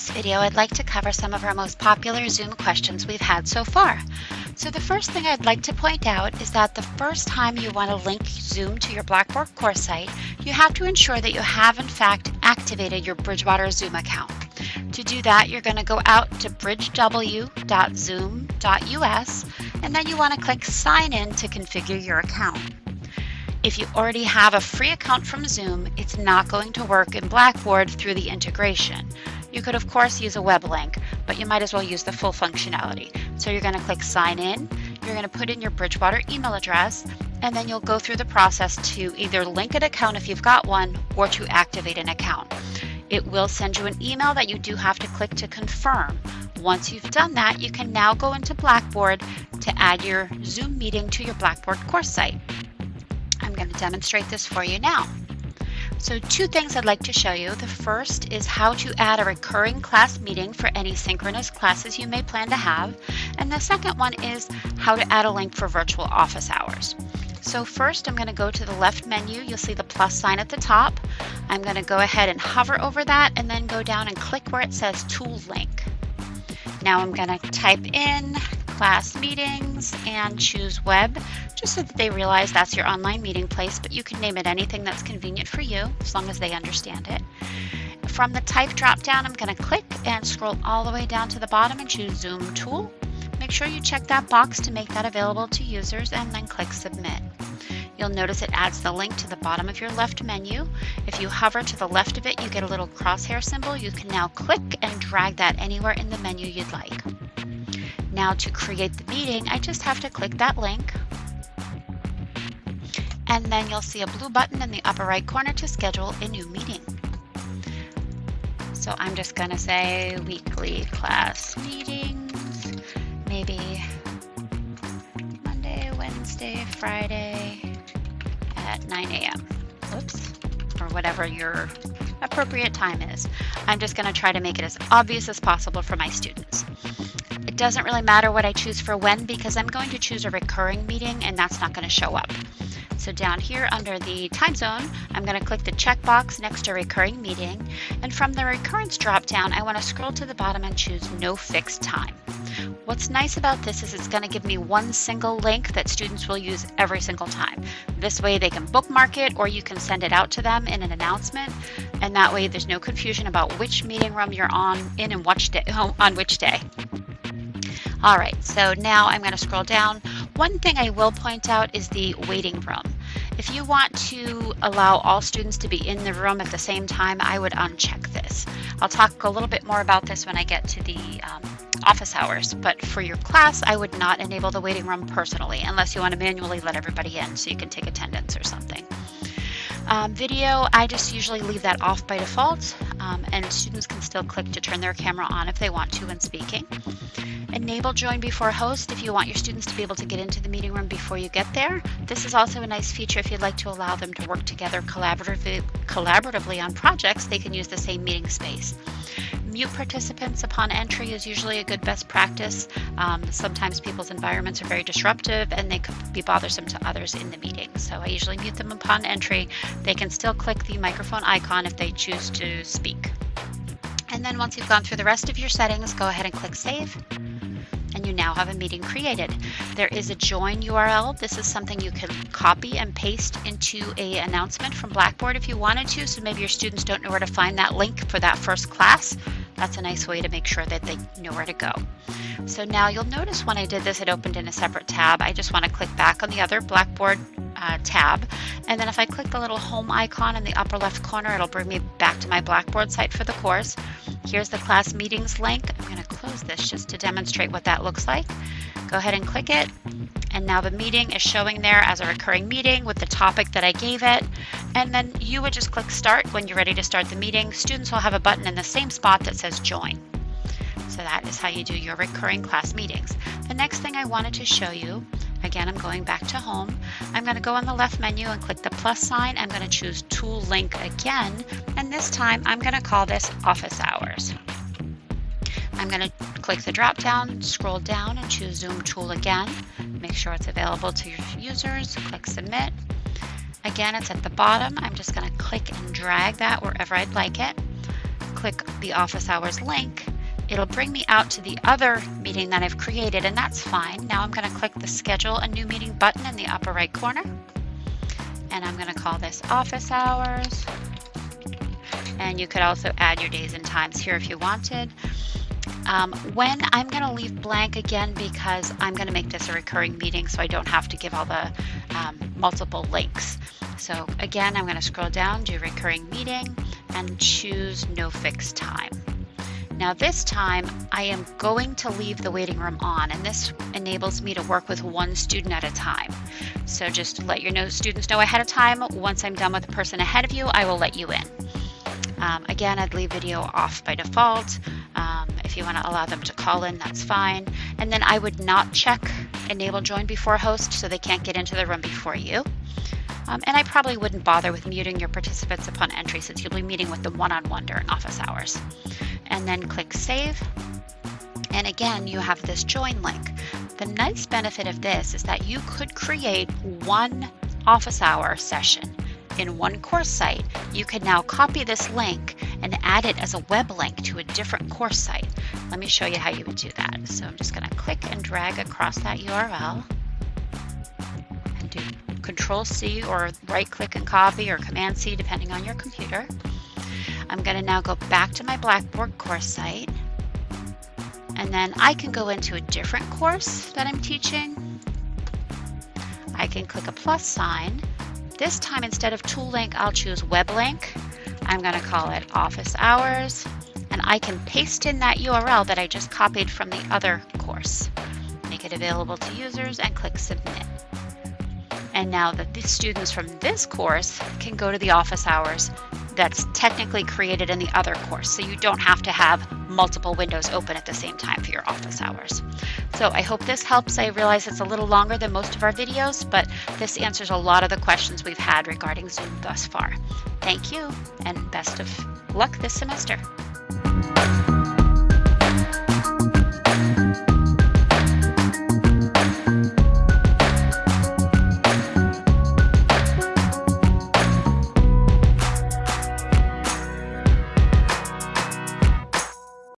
this video, I'd like to cover some of our most popular Zoom questions we've had so far. So the first thing I'd like to point out is that the first time you want to link Zoom to your Blackboard course site, you have to ensure that you have in fact activated your Bridgewater Zoom account. To do that, you're going to go out to bridgew.zoom.us and then you want to click sign in to configure your account. If you already have a free account from Zoom, it's not going to work in Blackboard through the integration. You could of course use a web link, but you might as well use the full functionality. So you're going to click sign in, you're going to put in your Bridgewater email address, and then you'll go through the process to either link an account if you've got one or to activate an account. It will send you an email that you do have to click to confirm. Once you've done that, you can now go into Blackboard to add your Zoom meeting to your Blackboard course site. I'm going to demonstrate this for you now. So two things I'd like to show you. The first is how to add a recurring class meeting for any synchronous classes you may plan to have. And the second one is how to add a link for virtual office hours. So first I'm going to go to the left menu. You'll see the plus sign at the top. I'm going to go ahead and hover over that and then go down and click where it says Tool Link. Now I'm going to type in class meetings and choose web just so that they realize that's your online meeting place, but you can name it anything that's convenient for you as long as they understand it. From the type drop down, I'm going to click and scroll all the way down to the bottom and choose Zoom Tool. Make sure you check that box to make that available to users and then click Submit. You'll notice it adds the link to the bottom of your left menu. If you hover to the left of it, you get a little crosshair symbol. You can now click and drag that anywhere in the menu you'd like. Now to create the meeting, I just have to click that link. And then you'll see a blue button in the upper right corner to schedule a new meeting. So I'm just gonna say weekly class meetings, maybe Monday, Wednesday, Friday at 9 a.m. Oops, or whatever your appropriate time is. I'm just gonna try to make it as obvious as possible for my students doesn't really matter what I choose for when because I'm going to choose a recurring meeting and that's not going to show up. So down here under the time zone, I'm going to click the checkbox next to recurring meeting. And from the recurrence dropdown, I want to scroll to the bottom and choose no fixed time. What's nice about this is it's going to give me one single link that students will use every single time. This way they can bookmark it or you can send it out to them in an announcement. And that way there's no confusion about which meeting room you're on in and which day, on which day. All right, so now I'm going to scroll down. One thing I will point out is the waiting room. If you want to allow all students to be in the room at the same time, I would uncheck this. I'll talk a little bit more about this when I get to the um, office hours, but for your class, I would not enable the waiting room personally, unless you want to manually let everybody in so you can take attendance or something. Um, video, I just usually leave that off by default, um, and students can still click to turn their camera on if they want to when speaking. Enable join before host if you want your students to be able to get into the meeting room before you get there. This is also a nice feature if you'd like to allow them to work together collaboratively, collaboratively on projects, they can use the same meeting space. Mute participants upon entry is usually a good best practice. Um, sometimes people's environments are very disruptive and they could be bothersome to others in the meeting. So I usually mute them upon entry. They can still click the microphone icon if they choose to speak. And then once you've gone through the rest of your settings, go ahead and click Save and you now have a meeting created. There is a join URL. This is something you can copy and paste into a announcement from Blackboard if you wanted to. So maybe your students don't know where to find that link for that first class. That's a nice way to make sure that they know where to go. So now you'll notice when I did this, it opened in a separate tab. I just want to click back on the other Blackboard uh, tab. And then if I click the little home icon in the upper left corner, it'll bring me back to my Blackboard site for the course. Here's the class meetings link. I'm going to close this just to demonstrate what that looks like. Go ahead and click it. And now the meeting is showing there as a recurring meeting with the topic that I gave it. And then you would just click start when you're ready to start the meeting. Students will have a button in the same spot that says join. So that is how you do your recurring class meetings. The next thing I wanted to show you Again, I'm going back to home. I'm going to go on the left menu and click the plus sign. I'm going to choose tool link again. And this time I'm going to call this office hours. I'm going to click the drop down, scroll down and choose zoom tool again. Make sure it's available to your users. Click submit. Again, it's at the bottom. I'm just going to click and drag that wherever I'd like it click the office hours link, it'll bring me out to the other meeting that I've created and that's fine. Now I'm gonna click the schedule a new meeting button in the upper right corner. And I'm gonna call this office hours. And you could also add your days and times here if you wanted. Um, when I'm going to leave blank again because I'm going to make this a recurring meeting so I don't have to give all the um, multiple links. So again, I'm going to scroll down, do recurring meeting, and choose no fixed time. Now this time I am going to leave the waiting room on and this enables me to work with one student at a time. So just let your know, students know ahead of time, once I'm done with the person ahead of you, I will let you in. Um, again, I'd leave video off by default. Um, if you want to allow them to call in, that's fine. And then I would not check enable join before host so they can't get into the room before you. Um, and I probably wouldn't bother with muting your participants upon entry since you'll be meeting with them one-on-one -on -one during office hours. And then click save. And again, you have this join link. The nice benefit of this is that you could create one office hour session in one course site, you can now copy this link and add it as a web link to a different course site. Let me show you how you would do that. So I'm just going to click and drag across that URL and do Control C or right click and copy or Command C depending on your computer. I'm going to now go back to my Blackboard course site and then I can go into a different course that I'm teaching. I can click a plus sign this time, instead of tool link, I'll choose web link. I'm going to call it office hours, and I can paste in that URL that I just copied from the other course. Make it available to users and click submit. And now that the students from this course can go to the office hours that's technically created in the other course. So you don't have to have multiple windows open at the same time for your office hours. So I hope this helps. I realize it's a little longer than most of our videos, but this answers a lot of the questions we've had regarding Zoom thus far. Thank you and best of luck this semester.